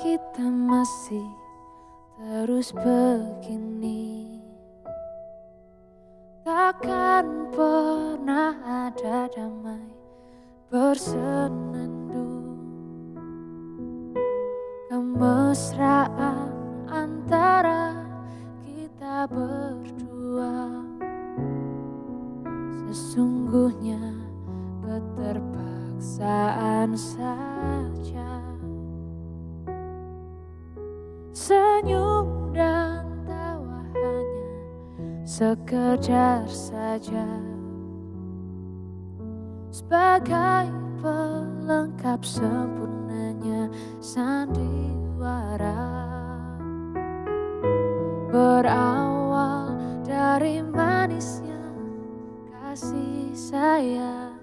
kita masih terus begini. Takkan pernah ada damai bersenandung. Kemesraan antara kita berdua. Sesungguhnya sekedar saja. Sebagai pelengkap sempurnanya sandiwara. Berawal dari manisnya kasih sayang.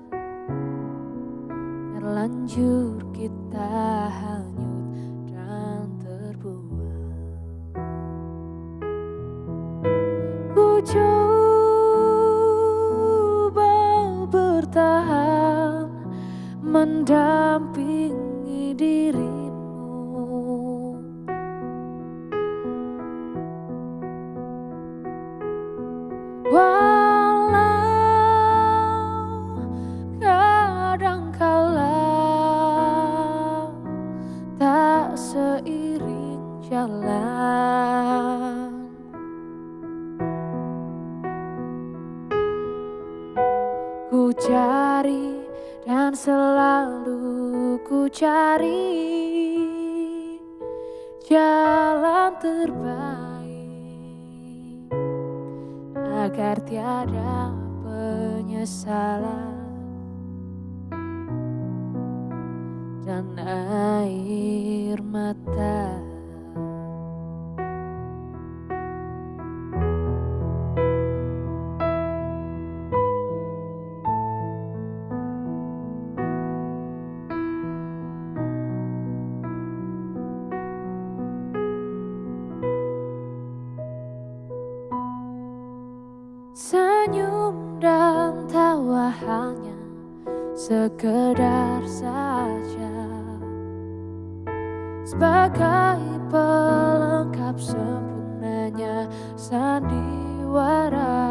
Terlanjur kita hanyut Coba bertahan Mendampingi dirimu cari dan selalu ku cari jalan terbaik agar tiada penyesalan dan air mata. Sekedar saja. Sebagai pelengkap sempurnanya sandiwara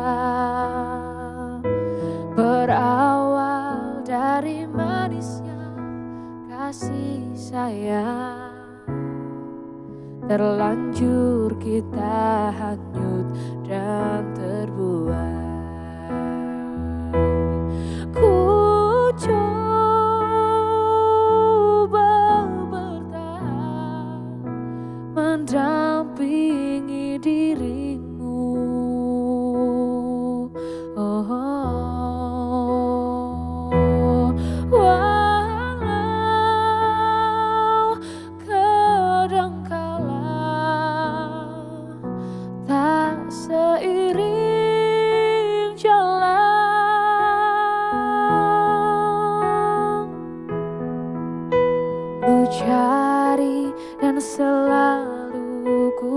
Berawal dari manisnya kasih sayang. Terlanjur kita hanyut dan terbuang Mendampingi dirimu oh, oh. Walau kadangkala tak seiring jalan Ku cari dan selalu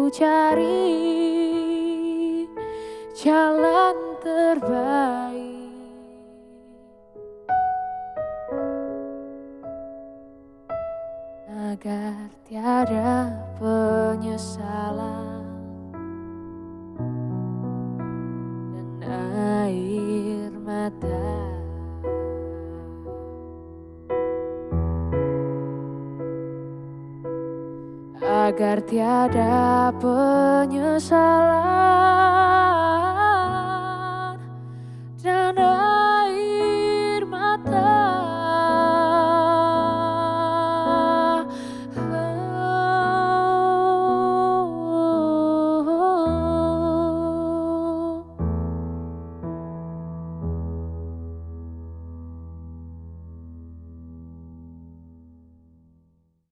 cari jalan terbaik agar tiada penyesalan dan air mata. Agar tiada penyesalan